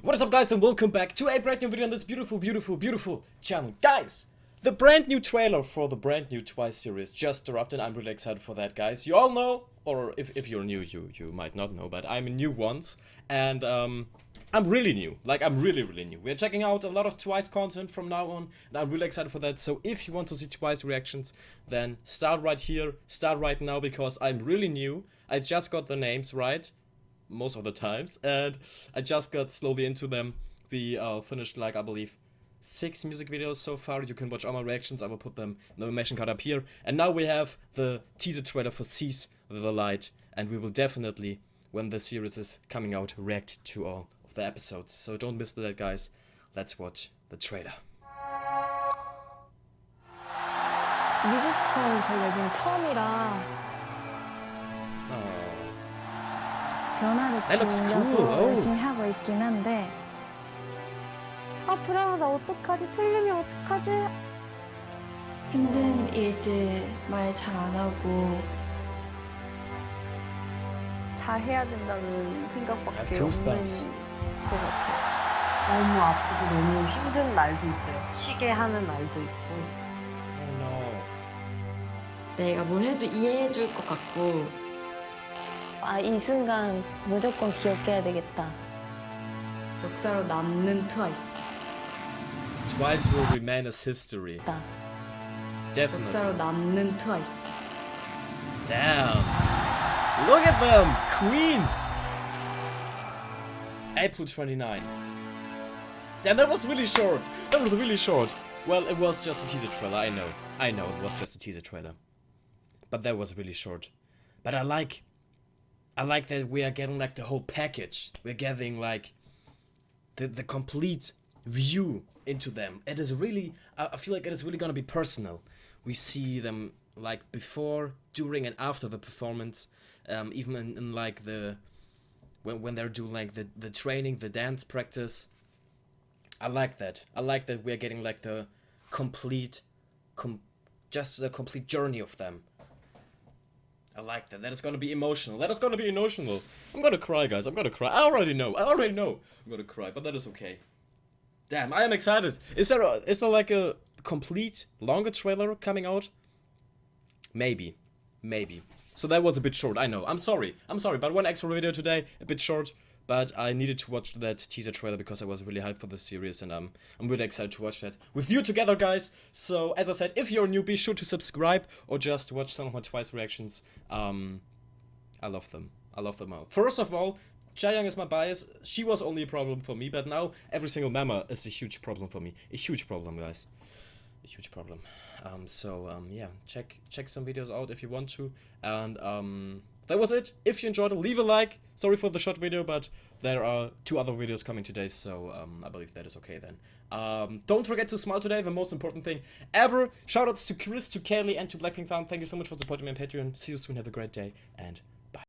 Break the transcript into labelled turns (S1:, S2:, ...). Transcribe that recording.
S1: What is up guys and welcome back to a brand new video on this beautiful, beautiful, beautiful channel. Guys, the brand new trailer for the brand new Twice series just dropped and I'm really excited for that guys. You all know, or if, if you're new you, you might not know, but I'm a new once and um, I'm really new. Like I'm really, really new. We're checking out a lot of Twice content from now on and I'm really excited for that. So if you want to see Twice reactions, then start right here, start right now because I'm really new. I just got the names right most of the times and I just got slowly into them. We uh, finished like I believe six music videos so far. You can watch all my reactions. I will put them in the animation card up here. And now we have the teaser trailer for Seize the Light and we will definitely, when the series is coming out, react to all of the episodes. So don't miss that guys. Let's watch the trailer.
S2: 뮤지컬 저희 앨범 처음이라 변화를
S1: That looks
S2: 주려고
S1: cool. Oh.
S2: 열심히 하고 있긴 한데 아 불안하다 어떡하지 틀리면 어떡하지
S3: 힘든 일들 말 잘 안 하고
S4: 잘 해야 된다는 생각밖에 없는. 것 같아요.
S5: 너무 아프고 너무 힘든 날도 있어요. 쉬게 하는 날도 있고.
S1: Oh.
S3: 내가 뭘 해도 이해해 줄 것 같고
S2: 아 이 순간 무조건 기억해야 되겠다
S3: 역사로 남는 트와이스
S1: Twice will remain as history.
S2: 나
S1: Definitely.
S3: 역사로 남는 트와이스
S1: Damn. Look at them! Queens! April 29. Damn, that was really short. That was really short. Well, it was just a teaser trailer, I know. I know it was just a teaser trailer. But that was really short. But I like... I like that we are getting like the whole package. We're getting like... The, the complete view into them. It is really... I feel like it is really gonna be personal. We see them like before, during, and after the performance. Um, even in, in like the when when they're doing like the the training, the dance practice. I like that. I like that we're getting like the complete, com- just the complete journey of them. I like that. That is gonna be emotional. That is gonna be emotional. I'm gonna cry, guys. I'm gonna cry. I already know. I already know. I'm gonna cry, but that is okay. Damn, I am excited. Is there a, is there like a complete longer trailer coming out? Maybe, maybe. So that was a bit short. I know. I'm sorry. I'm sorry. But one extra video today, a bit short. But I needed to watch that teaser trailer because I was really hyped for this series and um, I'm really excited to watch that with you together, guys. So as I said, if you're new, be sure to subscribe or just watch some of my Twice reactions. Um, I love them. I love them all. First of all, Chaeyoung is my bias. She was only a problem for me, but now every single member is a huge problem for me. A huge problem, guys. A huge problem. Um, so um, yeah, check check some videos out if you want to. And um, that was it. If you enjoyed it, leave a like. Sorry for the short video, but there are two other videos coming today, so um, I believe that is okay then. Um, don't forget to smile today, the most important thing ever. Shoutouts to Chris, to Kelly, and to Blackpink Town. Thank you so much for supporting me on Patreon. See you soon. Have a great day, and